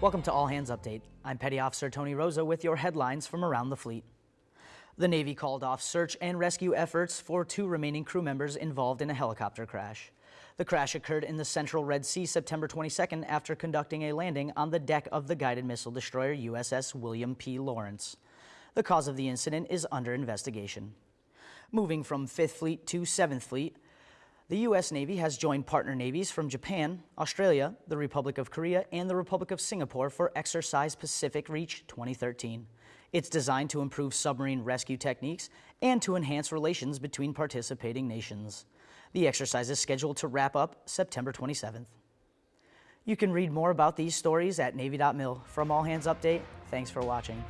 Welcome to All Hands Update. I'm Petty Officer Tony Rosa with your headlines from around the fleet. The Navy called off search and rescue efforts for two remaining crew members involved in a helicopter crash. The crash occurred in the central Red Sea September 22nd after conducting a landing on the deck of the guided missile destroyer USS William P. Lawrence. The cause of the incident is under investigation. Moving from 5th Fleet to 7th Fleet, the U.S. Navy has joined partner navies from Japan, Australia, the Republic of Korea, and the Republic of Singapore for Exercise Pacific Reach 2013. It's designed to improve submarine rescue techniques and to enhance relations between participating nations. The exercise is scheduled to wrap up September 27th. You can read more about these stories at Navy.mil. From All Hands Update, thanks for watching.